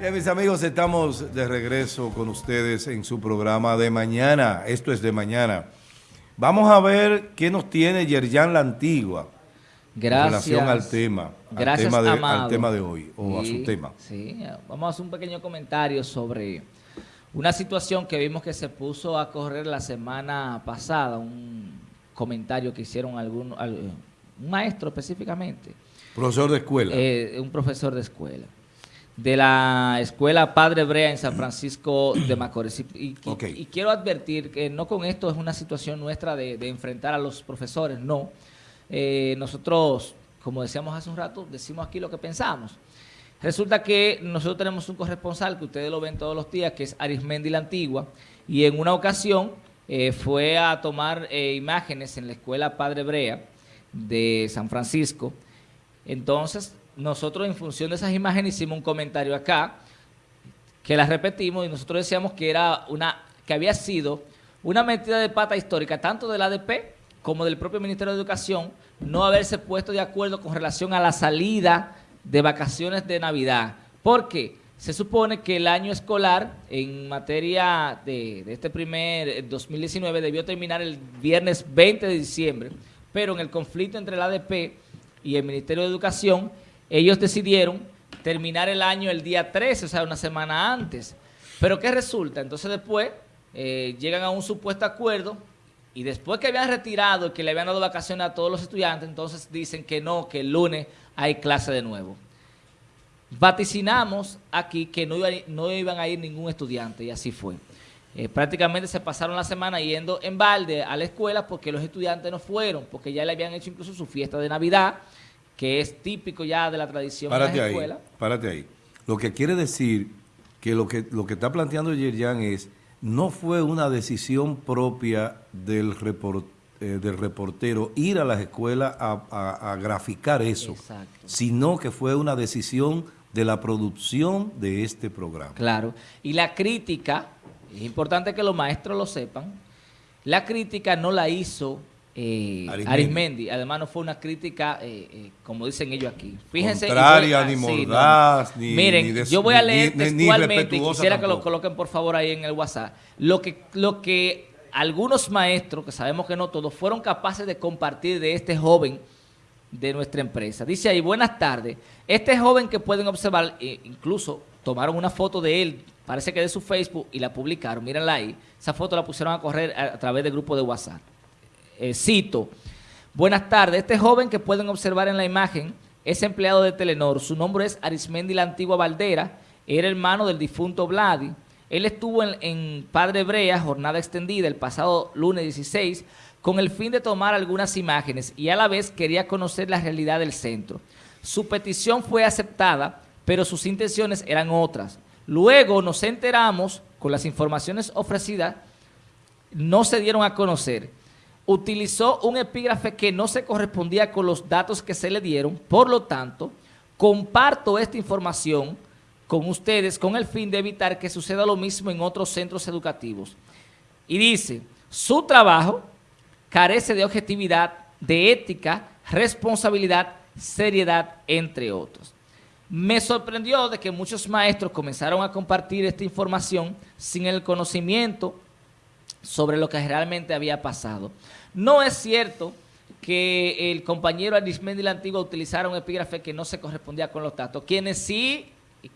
Bien, mis amigos, estamos de regreso con ustedes en su programa de mañana. Esto es de mañana. Vamos a ver qué nos tiene Yerjan La Antigua Gracias. en relación al tema, Gracias, al, tema de, al tema de hoy, o a su tema. Sí, vamos a hacer un pequeño comentario sobre una situación que vimos que se puso a correr la semana pasada, un comentario que hicieron algún, al- un maestro específicamente, Profesor de escuela. eh, un profesor de escuela, de la escuela Padre Brea en San Francisco de Macorís. Y, y- Ok. y quiero advertir que no con esto es una situación nuestra de, de enfrentar a los profesores, no. Eh, nosotros, como decíamos hace un rato, decimos aquí lo que pensamos. Resulta que nosotros tenemos un corresponsal que ustedes lo ven todos los días, que es Arismendi la Antigua, y en una ocasión eh, fue a tomar eh, imágenes en la escuela Padre Brea de San Francisco. Entonces, nosotros en función de esas imágenes hicimos un comentario acá, que las repetimos y nosotros decíamos que era una que había sido una metida de pata histórica tanto del ADP como del propio Ministerio de Educación no haberse puesto de acuerdo con relación a la salida de vacaciones de Navidad. porque Se supone que el año escolar en materia de, de este primer eh, 2019 debió terminar el viernes 20 de diciembre, pero en el conflicto entre el ADP y el Ministerio de Educación, ellos decidieron terminar el año el día 13, o sea, una semana antes. Pero ¿qué resulta? Entonces después eh, llegan a un supuesto acuerdo y después que habían retirado y que le habían dado vacaciones a todos los estudiantes, entonces dicen que no, que el lunes hay clase de nuevo. Vaticinamos aquí que no, iba, no iban a ir ningún estudiante y así fue. Eh, prácticamente se pasaron la semana yendo en balde a la escuela porque los estudiantes no fueron, porque ya le habían hecho incluso su fiesta de Navidad, que es típico ya de la tradición Párate en las ahí, escuelas. párate ahí. Lo que quiere decir que lo que, lo que está planteando Yerjan es, no fue una decisión propia del, report- eh, del reportero ir a las escuelas a, a- a graficar eso, Exacto. sino que fue una decisión de la producción de este programa. Claro. Y la crítica, es importante que los maestros lo sepan, la crítica no la hizo eh, Arismendi. Arismendi. Además no fue una crítica, eh, eh, como dicen ellos aquí. Fíjense. Contraria, voy- ni ah, sí, no. mordaz, ni- Miren, ni des- yo voy a leer ni- textualmente, quisiera que lo coloquen por favor ahí en el WhatsApp. Lo que, lo que algunos maestros, que sabemos que no todos, fueron capaces de compartir de este joven de nuestra empresa. Dice ahí, buenas tardes. Este joven que pueden observar, eh, incluso tomaron una foto de él, parece que de su Facebook, y la publicaron. Mírenla ahí. Esa foto la pusieron a correr a, a través del grupo de WhatsApp. Eh, cito. Buenas tardes. Este joven que pueden observar en la imagen es empleado de Telenor. Su nombre es Arismendi la Antigua Valdera. Era hermano del difunto Vladi. Él estuvo en, en Padre Brea, jornada extendida, el pasado lunes 16, con el fin de tomar algunas imágenes y a la vez quería conocer la realidad del centro. Su petición fue aceptada, pero sus intenciones eran otras. Luego nos enteramos, con las informaciones ofrecidas, no se dieron a conocer. Utilizó un epígrafe que no se correspondía con los datos que se le dieron, por lo tanto, comparto esta información con ustedes con el fin de evitar que suceda lo mismo en otros centros educativos. Y dice, su trabajo carece de objetividad, de ética, responsabilidad, seriedad, entre otros. Me sorprendió de que muchos maestros comenzaron a compartir esta información sin el conocimiento sobre lo que realmente había pasado. No es cierto que el compañero Arismendi la Antigua utilizara un epígrafe que no se correspondía con los datos. Quienes sí,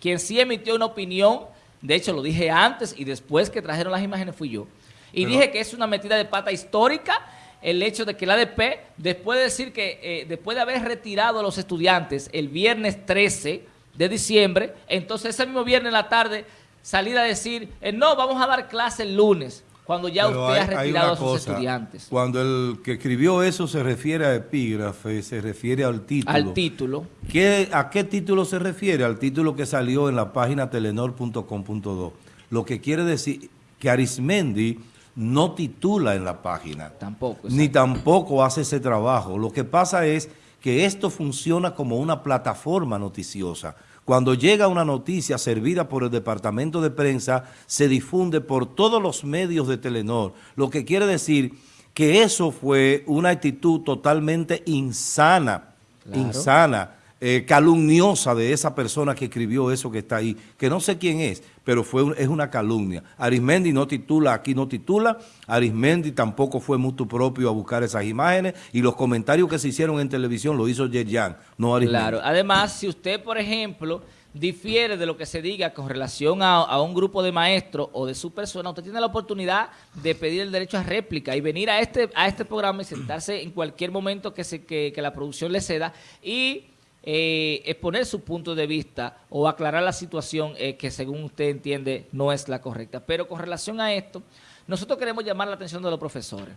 quien sí emitió una opinión, de hecho lo dije antes y después que trajeron las imágenes fui yo. Y Pero- dije que es una metida de pata histórica el hecho de que el ADP, después de decir que, eh, después de haber retirado a los estudiantes el viernes 13 de diciembre, entonces ese mismo viernes en la tarde salir a decir, eh, no, vamos a dar clase el lunes, cuando ya Pero usted hay- ha retirado a sus cosa, estudiantes. Cuando el que escribió eso se refiere a epígrafe, se refiere al título. Al título. ¿Qué- ¿A qué título se refiere? Al título que salió en la página telenor.com.do. Lo que quiere decir que Arismendi no titula en la página. Tampoco. Ni tampoco hace ese trabajo. Lo que pasa es que esto funciona como una plataforma noticiosa. Cuando llega una noticia servida por el departamento de prensa, se difunde por todos los medios de Telenor. Lo que quiere decir que eso fue una actitud totalmente insana, Claro. insana, eh, calumniosa de esa persona que escribió eso que está ahí, que no sé quién es, pero fue es una calumnia. Arismendi no titula, aquí no titula, Arismendi tampoco fue mutuo propio a buscar esas imágenes y los comentarios que se hicieron en televisión lo hizo Yerjan, no Arismendi. Claro, además, si usted, por ejemplo, difiere de lo que se diga con relación a, un grupo de maestros o de su persona, usted tiene la oportunidad de pedir el derecho a réplica y venir a este, a este programa y sentarse en cualquier momento que, se, que, que la producción le ceda y eh, exponer su punto de vista o aclarar la situación eh, que según usted entiende no es la correcta. Pero con relación a esto, nosotros queremos llamar la atención de los profesores.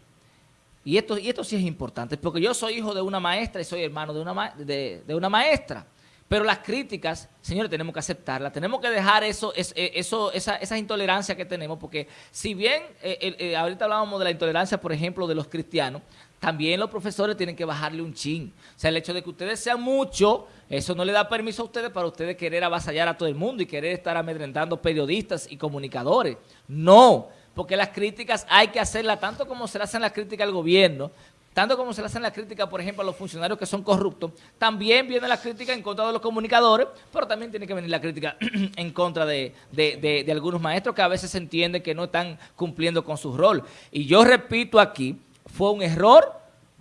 Y esto, y esto sí es importante, porque yo soy hijo de una maestra y soy hermano de una, de, una maestra. Pero las críticas, señores, tenemos que aceptarlas, tenemos que dejar eso, eh, eso, esa, esa intolerancia que tenemos, porque si bien ahorita hablábamos de la intolerancia, por ejemplo, de los cristianos, también los profesores tienen que bajarle un chin. O sea, el hecho de que ustedes sean muchos, eso no le da permiso a ustedes para ustedes querer avasallar a todo el mundo y querer estar amedrentando periodistas y comunicadores. No, porque las críticas hay que hacerlas tanto como se le hacen las críticas al gobierno, tanto como se le hacen las críticas, por ejemplo, a los funcionarios que son corruptos, también viene la crítica en contra de los comunicadores, pero también tiene que venir la crítica en contra de, de algunos maestros que a veces se entiende que no están cumpliendo con su rol. Y yo repito aquí fue un error,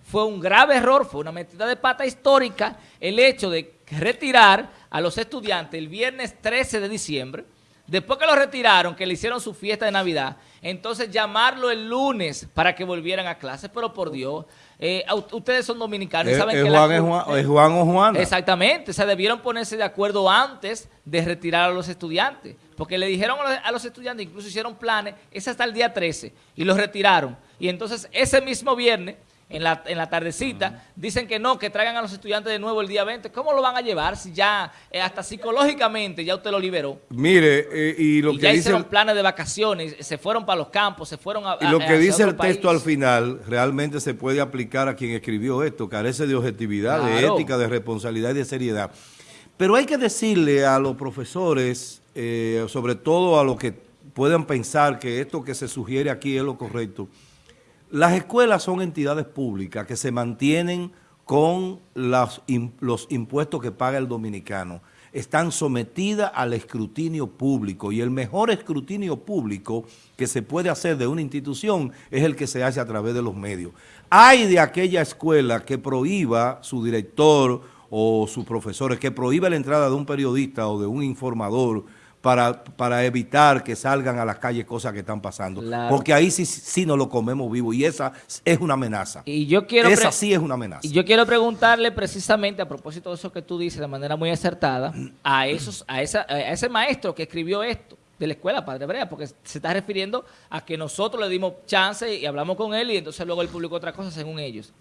fue un grave error, fue una metida de pata histórica el hecho de retirar a los estudiantes el viernes 13 de diciembre, después que lo retiraron, que le hicieron su fiesta de Navidad, entonces llamarlo el lunes para que volvieran a clases, pero por Dios, eh, ustedes son dominicanos y saben que Juan, es Juan, o Juan. Exactamente, o sea, debieron ponerse de acuerdo antes de retirar a los estudiantes, porque le dijeron a los, a los estudiantes, incluso hicieron planes, es hasta el día 13, y los retiraron. Y entonces ese mismo viernes, en la, en la tardecita, dicen que no, que traigan a los estudiantes de nuevo el día 20. ¿Cómo lo van a llevar si ya, eh, hasta psicológicamente, ya usted lo liberó? Mire, eh, y lo que ya dice... hicieron planes de vacaciones, se fueron para los campos, se fueron a... Y lo que dice el texto al final, realmente se puede aplicar a quien escribió esto, carece de objetividad, de ética, de responsabilidad y de seriedad. Pero hay que decirle a los profesores, eh, sobre todo a los que puedan pensar que esto que se sugiere aquí es lo correcto, las escuelas son entidades públicas que se mantienen con los, impuestos que paga el dominicano. Están sometidas al escrutinio público y el mejor escrutinio público que se puede hacer de una institución es el que se hace a través de los medios. Hay de aquella escuela que prohíba su director o sus profesores, que prohíba la entrada de un periodista o de un informador para, para evitar que salgan a las calles cosas que están pasando. Porque ahí sí, sí nos lo comemos vivo y esa es una amenaza. Y yo quiero esa sí es una amenaza. Y yo quiero preguntarle precisamente a propósito de eso que tú dices de manera muy acertada a, esos, a, esa, a ese maestro que escribió esto de la escuela, Padre Brea, porque se está refiriendo a que nosotros le dimos chance y hablamos con él y entonces luego él publicó otra cosa según ellos.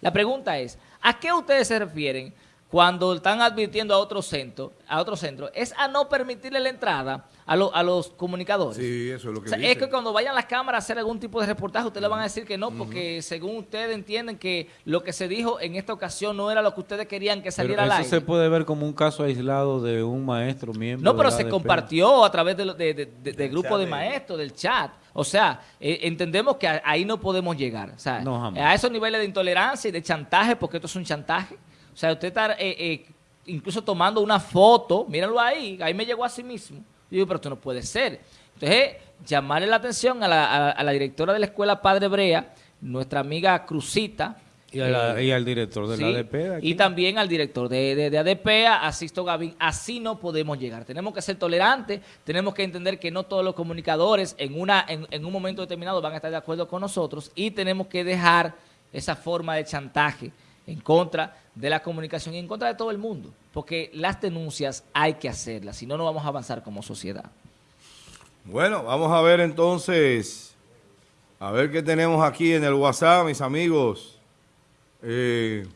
La pregunta es, ¿a qué ustedes se refieren cuando están advirtiendo a otro centro, a otro centro, es a no permitirle la entrada a, a los comunicadores. Sí, eso es lo que Es que cuando vayan las cámaras a hacer algún tipo de reportaje, ustedes le van a decir que no, porque según ustedes entienden que lo que se dijo en esta ocasión no era lo que ustedes querían que saliera al aire. Eso se puede ver como un caso aislado de un maestro miembro No, pero se compartió a través del de, grupo de maestros, del chat. O sea, eh, entendemos que ahí no podemos llegar. O sea, a esos niveles de intolerancia y de chantaje, porque esto es un chantaje. O sea, usted está eh, eh, incluso tomando una foto, mírenlo ahí, ahí me llegó a sí mismo. Yo digo, pero esto no puede ser. Entonces, llamarle la atención a la, directora de la escuela Padre Brea, nuestra amiga Cruzita, y, al director de la ADP. Y también al director de, de, ADP, a Sisto Gavín. Así no podemos llegar. Tenemos que ser tolerantes, tenemos que entender que no todos los comunicadores en, una, en un momento determinado van a estar de acuerdo con nosotros y tenemos que dejar esa forma de chantaje en contra de la comunicación y en contra de todo el mundo, porque las denuncias hay que hacerlas, si no, no vamos a avanzar como sociedad. Bueno, vamos a ver entonces, a ver qué tenemos aquí en el WhatsApp, mis amigos. Eh,